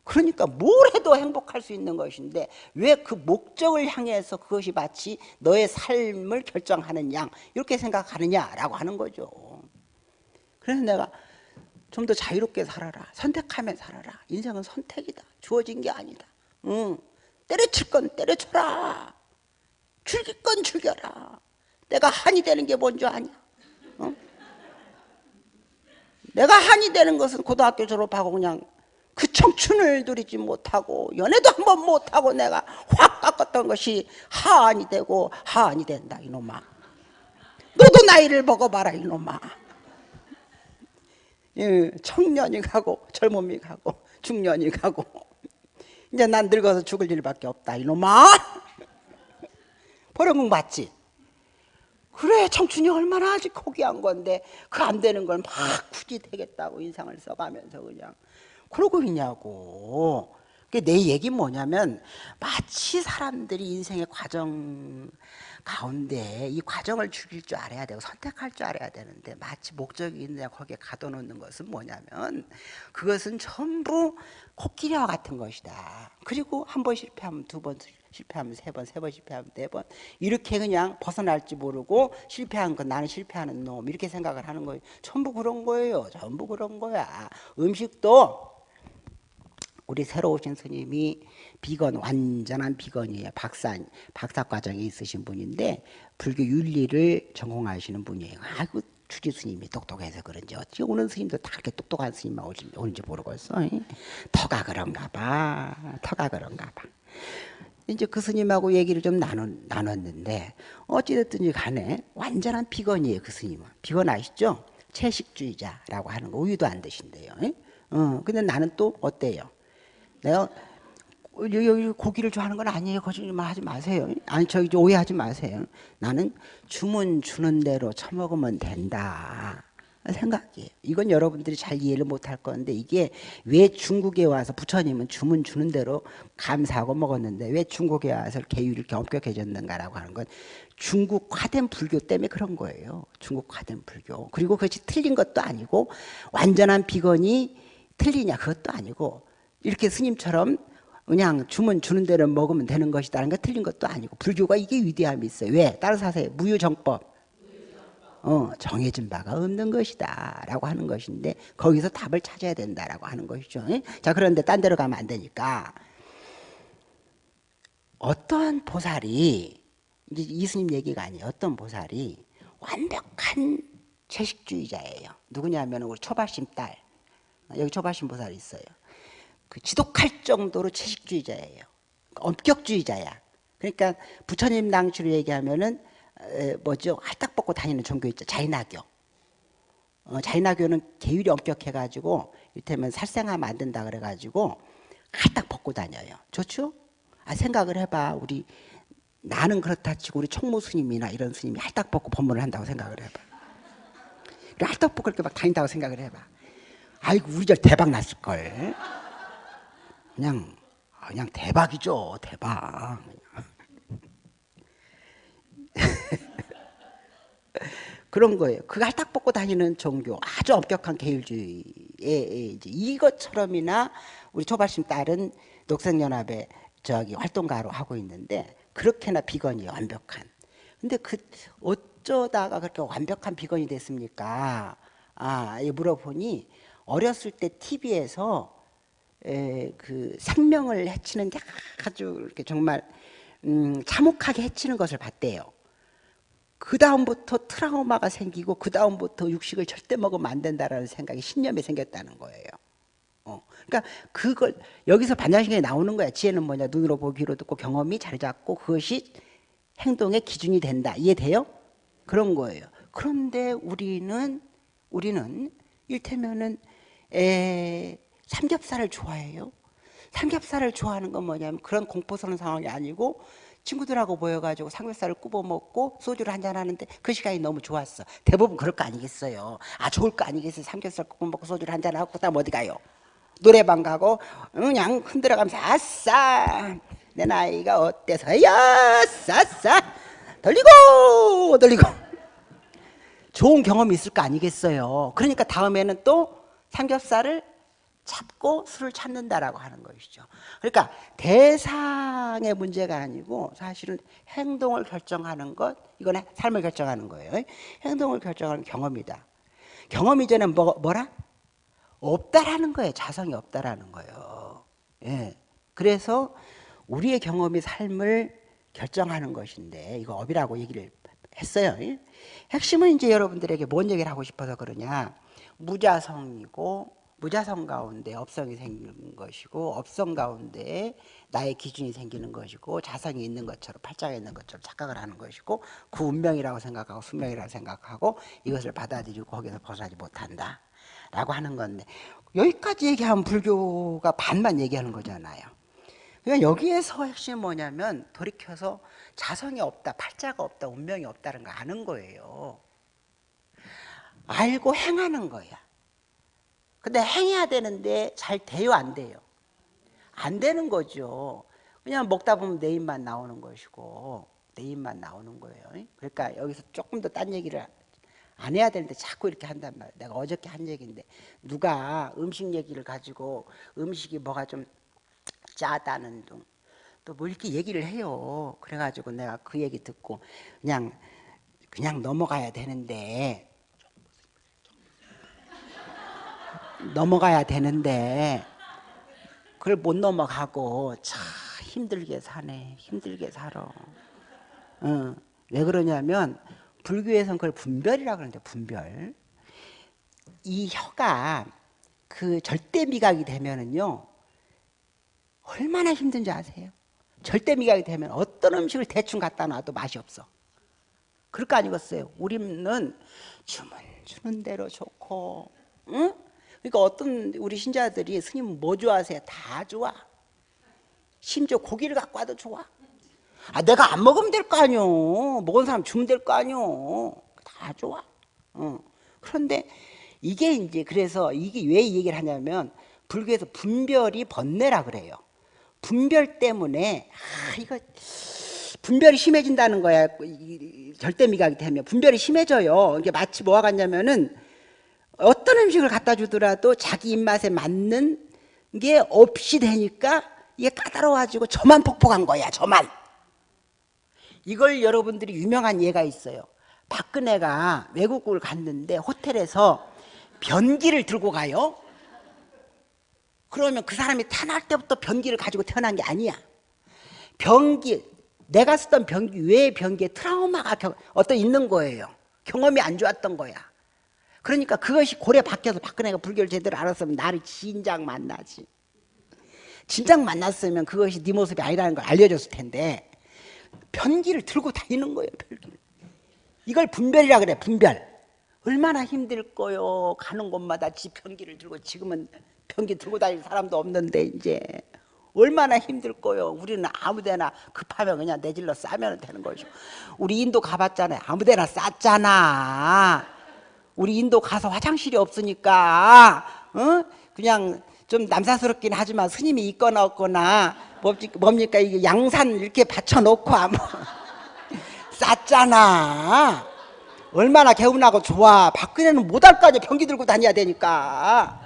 그러니까 뭘 해도 행복할 수 있는 것인데 왜 그 목적을 향해서 그것이 마치 너의 삶을 결정하는 양 이렇게 생각하느냐라고 하는 거죠 그래서 내가 좀 더 자유롭게 살아라. 선택하며 살아라. 인생은 선택이다. 주어진 게 아니다. 응. 때려칠 건 때려쳐라. 즐길 건 즐겨라. 내가 한이 되는 게 뭔지 아냐? 응? 내가 한이 되는 것은 고등학교 졸업하고 그냥 그 청춘을 누리지 못하고 연애도 한 번 못하고 내가 확 깎았던 것이 하안이 되고 하안이 된다 이놈아. 너도 나이를 먹어봐라 이놈아. 예, 청년이 가고 젊음이 가고 중년이 가고 이제 난 늙어서 죽을 일밖에 없다 이놈아. 버려공 받지? 그래 청춘이 얼마나 아직 고귀한 건데 그 안 되는 걸 막 굳이 되겠다고 인상을 써가면서 그냥. 그러고 있냐고 내 얘기 뭐냐면 마치 사람들이 인생의 과정 가운데 이 과정을 죽일 줄 알아야 되고 선택할 줄 알아야 되는데 마치 목적이 있느냐 거기에 가둬놓는 것은 뭐냐면 그것은 전부 코끼리와 같은 것이다. 그리고 한 번 실패하면 두 번 실패하면 세 번, 세 번 실패하면 네 번 이렇게 그냥 벗어날지 모르고 실패한 건 나는 실패하는 놈 이렇게 생각을 하는 거예요. 전부 그런 거예요. 전부 그런 거야. 음식도 우리 새로 오신 스님이 비건 완전한 비건이에요. 박사 박사 과정에 있으신 분인데 불교 윤리를 전공하시는 분이에요. 아이고 주지 스님이 똑똑해서 그런지 어찌 오는 스님도 다 그렇게 똑똑한 스님만 오는지 모르겠어. 터가 그런가 봐. 터가 그런가 봐. 이제 그 스님하고 얘기를 좀 나눴, 나눴는데 어찌됐든지 간에 완전한 비건이에요 그 스님은 비건 아시죠? 채식주의자라고 하는 거 우유도 안 드신대요 어, 근데 나는 또 어때요? 내가 여기 고기를 좋아하는 건 아니에요. 거짓말 하지 마세요. 아니 저 오해하지 마세요. 나는 주문 주는 대로 처먹으면 된다. 생각이에요. 이건 여러분들이 잘 이해를 못할 건데 이게 왜 중국에 와서 부처님은 주문 주는 대로 감사하고 먹었는데 왜 중국에 와서 이렇게 엄격해졌는가라고 하는 건 중국화된 불교 때문에 그런 거예요. 중국화된 불교. 그리고 그것이 틀린 것도 아니고 완전한 비건이 틀리냐 그것도 아니고 이렇게 스님처럼 그냥 주문 주는 대로 먹으면 되는 것이다는 거 틀린 것도 아니고 불교가 이게 위대함이 있어요. 왜? 따라서 하세요. 무유정법. 어, 정해진 바가 없는 것이다 라고 하는 것인데 거기서 답을 찾아야 된다라고 하는 것이죠. 자 그런데 딴 데로 가면 안 되니까 어떠한 보살이 이제 이스님 얘기가 아니에요. 어떤 보살이 완벽한 채식주의자예요. 누구냐면 우리 초바심 딸 여기 초바심 보살이 있어요. 그 지독할 정도로 채식주의자예요. 엄격주의자야. 그러니까 부처님 낭추로 얘기하면은 에, 뭐죠? 할딱 벗고 다니는 종교 있죠. 자인학교. 어, 자인학교는 계율이 엄격해가지고 이를테면 살생하면 안 된다 그래가지고 할딱 벗고 다녀요. 좋죠? 아, 생각을 해봐. 우리 나는 그렇다 치고 우리 총무 스님이나 이런 스님이 할딱 벗고 법문을 한다고 생각을 해봐. 할딱 벗고 이렇게 막 다닌다고 생각을 해봐. 아이고 우리 절 대박 났을걸. 그냥 그냥 대박이죠 대박. 그런 거예요. 그거 할딱 벗고 다니는 종교 아주 엄격한 계율주의에 이제 이것처럼이나 우리 초발심 딸은 녹색연합에 저기 활동가로 하고 있는데 그렇게나 비건이 완벽한. 근데 그 어쩌다가 그렇게 완벽한 비건이 됐습니까? 아 물어보니 어렸을 때 TV에서 에, 그 생명을 해치는 아주 이렇게 정말 음, 참혹하게 해치는 것을 봤대요. 그 다음부터 트라우마가 생기고 그 다음부터 육식을 절대 먹으면 안 된다라는 생각이 신념이 생겼다는 거예요. 어. 그러니까 그걸 여기서 반야신경에 나오는 거야. 지혜는 뭐냐? 눈으로 보기로 듣고 경험이 자리 잡고 그것이 행동의 기준이 된다. 이해돼요? 그런 거예요. 그런데 우리는 우리는 일테면은 에 삼겹살을 좋아해요. 삼겹살을 좋아하는 건 뭐냐면 그런 공포스러운 상황이 아니고 친구들하고 모여가지고 삼겹살을 구워 먹고 소주를 한잔 하는데 그 시간이 너무 좋았어. 대부분 그럴 거 아니겠어요. 아 좋을 거 아니겠어요. 삼겹살 구워 먹고 소주를 한잔 하고 그다음 어디 가요? 노래방 가고 그냥 흔들어가면서 아싸 내 나이가 어때서야 싸싸 돌리고 돌리고 좋은 경험이 있을 거 아니겠어요. 그러니까 다음에는 또 삼겹살을 찾고 술을 찾는다라고 하는 것이죠. 그러니까 대상의 문제가 아니고 사실은 행동을 결정하는 것, 이건 삶을 결정하는 거예요. 행동을 결정하는 경험이다. 경험 이전에 뭐, 뭐라? 없다라는 거예요. 자성이 없다라는 거예요. 예. 그래서 우리의 경험이 삶을 결정하는 것인데 이거 업이라고 얘기를 했어요. 핵심은 이제 여러분들에게 뭔 얘기를 하고 싶어서 그러냐? 무자성이고 무자성 가운데 업성이 생기는 것이고 업성 가운데 나의 기준이 생기는 것이고 자성이 있는 것처럼 팔자가 있는 것처럼 착각을 하는 것이고 그 운명이라고 생각하고 숙명이라고 생각하고 이것을 받아들이고 거기서 벗어나지 못한다. 라고 하는 건데 여기까지 얘기하면 불교가 반만 얘기하는 거잖아요. 그러니까 여기에서 핵심이 뭐냐면 돌이켜서 자성이 없다 팔자가 없다 운명이 없다는 거 아는 거예요. 알고 행하는 거야 근데 행해야 되는데 잘 돼요 안 돼요? 안 되는 거죠. 그냥 먹다 보면 내 입만 나오는 것이고 내 입만 나오는 거예요. 그러니까 여기서 조금 더 딴 얘기를 안 해야 되는데 자꾸 이렇게 한단 말이야. 내가 어저께 한 얘기인데 누가 음식 얘기를 가지고 음식이 뭐가 좀 짜다는 둥 또 뭐 이렇게 얘기를 해요. 그래가지고 내가 그 얘기 듣고 그냥 그냥 넘어가야 되는데 넘어가야 되는데 그걸 못 넘어가고 참 힘들게 사네 힘들게 살아 어, 왜 그러냐면 불교에서는 그걸 분별이라고 그러는데 분별 이 혀가 그 절대 미각이 되면은요 얼마나 힘든지 아세요? 절대 미각이 되면 어떤 음식을 대충 갖다 놔도 맛이 없어 그럴 거 아니겠어요? 우리는 주문 주는 대로 좋고 응? 그러니까 어떤 우리 신자들이 스님 뭐 좋아하세요? 다 좋아. 심지어 고기를 갖고 와도 좋아. 아 내가 안 먹으면 될 거 아니오. 먹은 사람 주면 될 거 아니오. 다 좋아. 어. 그런데 이게 이제 그래서 이게 왜 이 얘기를 하냐면 불교에서 분별이 번뇌라 그래요. 분별 때문에 아 이거 분별이 심해진다는 거야. 절대 미각이 되면. 분별이 심해져요. 이게 마치 뭐와 같냐면은 어떤 음식을 갖다 주더라도 자기 입맛에 맞는 게 없이 되니까 이게 까다로워가지고 저만 폭폭한 거야 저만. 이걸 여러분들이 유명한 예가 있어요. 박근혜가 외국을 갔는데 호텔에서 변기를 들고 가요. 그러면 그 사람이 태어날 때부터 변기를 가지고 태어난 게 아니야. 변기 내가 쓰던 변기 외의 변기에 트라우마가 어떤 있는 거예요. 경험이 안 좋았던 거야 그러니까 그것이 고래 바뀌어서 박근혜가 불교를 제대로 알았으면 나를 진작 만나지. 진작 만났으면 그것이 네 모습이 아니라는 걸 알려줬을 텐데 변기를 들고 다니는 거예요 변기를. 이걸 분별이라 그래 분별. 얼마나 힘들 거요. 가는 곳마다 지 변기를 들고 지금은 변기 들고 다닐 사람도 없는데 이제. 얼마나 힘들 거요. 우리는 아무데나 급하면 그냥 내질러 싸면 되는 거죠. 우리 인도 가봤잖아요. 아무데나 쌌잖아 우리 인도 가서 화장실이 없으니까 어? 그냥 좀 남사스럽긴 하지만 스님이 있거나 없거나 뭡니까? 이게 양산 이렇게 받쳐놓고 아무 쌌잖아. 얼마나 개운하고 좋아. 박근혜는 못할 거 아니야. 변기 들고 다녀야 되니까.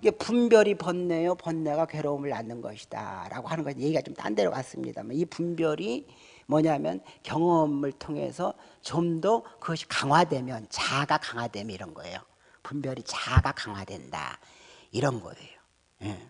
이게 분별이 번뇌요. 번뇌가 괴로움을 낳는 것이다. 라고 하는 건 얘기가 좀 딴 데로 갔습니다만 이 분별이 뭐냐면 경험을 통해서 좀 더 그것이 강화되면 자아가 강화되면 이런 거예요 분별이 자아가 강화된다 이런 거예요 예.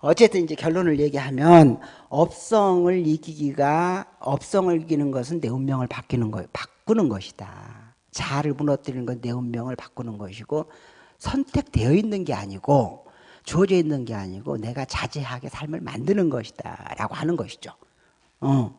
어쨌든 이제 결론을 얘기하면 업성을 이기기가 업성을 이기는 것은 내 운명을 바뀌는 거 바꾸는 것이다. 자아를 무너뜨리는 건 내 운명을 바꾸는 것이고 선택되어 있는 게 아니고 주어져 있는 게 아니고 내가 자제하게 삶을 만드는 것이다 라고 하는 것이죠. 어.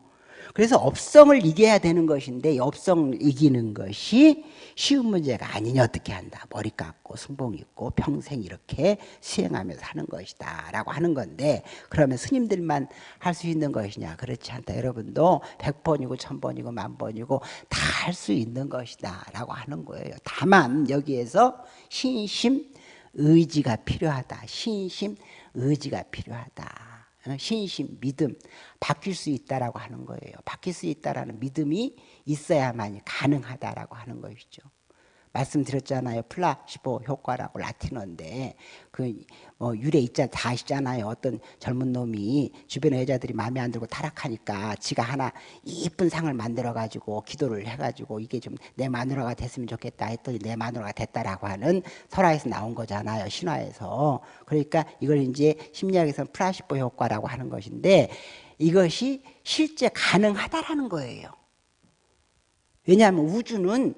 그래서 업성을 이겨야 되는 것인데 업성 이기는 것이 쉬운 문제가 아니냐 어떻게 한다? 머리 깎고 승복 입고 평생 이렇게 수행하며 사는 것이다 라고 하는 건데 그러면 스님들만 할 수 있는 것이냐? 그렇지 않다. 여러분도 백번이고 천번이고 만번이고 다 할 수 있는 것이다 라고 하는 거예요. 다만 여기에서 신심 의지가 필요하다. 신심 의지가 필요하다. 어, 신심, 믿음 바뀔 수 있다라고 하는 거예요. 바뀔 수 있다라는 믿음이 있어야만 가능하다라고 하는 것이죠. 말씀드렸잖아요. 플라시보 효과라고 라틴어인데 그뭐 유래 있자 다 있잖아요. 어떤 젊은 놈이 주변의 여자들이 마음에 안 들고 타락하니까 지가 하나 이쁜 상을 만들어 가지고 기도를 해 가지고 이게 좀 내 마누라가 됐으면 좋겠다 했더니 내 마누라가 됐다라고 하는 설화에서 나온 거잖아요. 신화에서. 그러니까 이걸 이제 심리학에서는 플라시보 효과라고 하는 것인데 이것이 실제 가능하다라는 거예요. 왜냐하면 우주는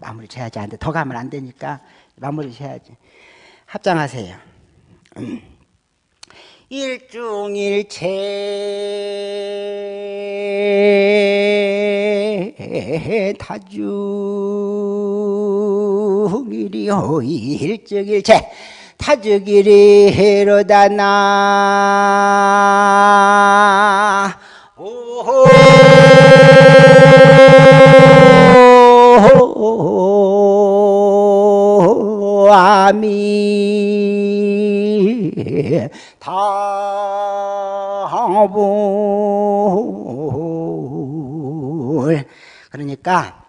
마무리 지어야지 안 돼. 더 가면 안 되니까 마무리 지어야지. 합장하세요. 음. 일중일체 타중일이요 일적일체 타죽일이로다 나 아미 다불 그러니까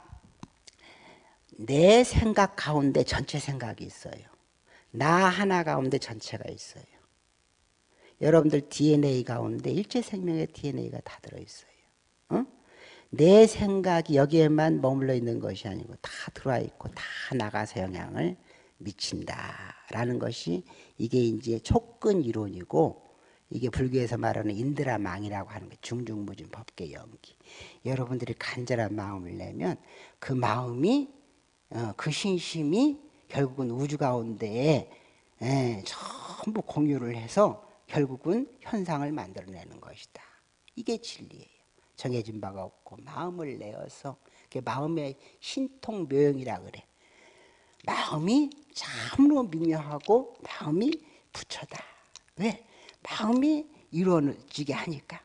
내 생각 가운데 전체 생각이 있어요. 나 하나 가운데 전체가 있어요. 여러분들 DNA 가운데 일체생명의 DNA가 다 들어있어요. 어? 내 생각이 여기에만 머물러 있는 것이 아니고 다 들어와 있고 다 나가서 영향을 미친다라는 것이 이게 이제 촉근 이론이고 이게 불교에서 말하는 인드라망이라고 하는 게 중중무진 법계 연기. 여러분들이 간절한 마음을 내면 그 마음이 어, 그 신심이 결국은 우주 가운데에 예, 전부 공유를 해서 결국은 현상을 만들어내는 것이다. 이게 진리예요. 정해진 바가 없고 마음을 내어서 마음의 신통묘용이라 그래. 마음이 참으로 미묘하고 마음이 부처다. 왜? 마음이 이루어지게 하니까.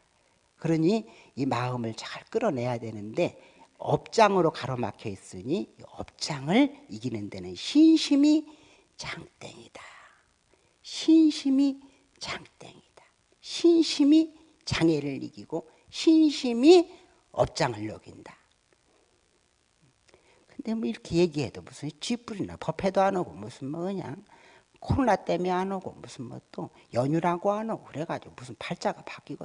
그러니 이 마음을 잘 끌어내야 되는데 업장으로 가로막혀 있으니 업장을 이기는 데는 신심이 장땡이다. 신심이 장땡이다. 신심이 장애를 이기고 신심이 업장을 녹인다. 근데 뭐 이렇게 얘기해도 무슨 쥐뿔이나 법회도 안 오고 무슨 뭐 그냥 코로나 때문에 안 오고 무슨 뭐 또 연휴라고 안 오고 그래가지고 무슨 팔자가 바뀌고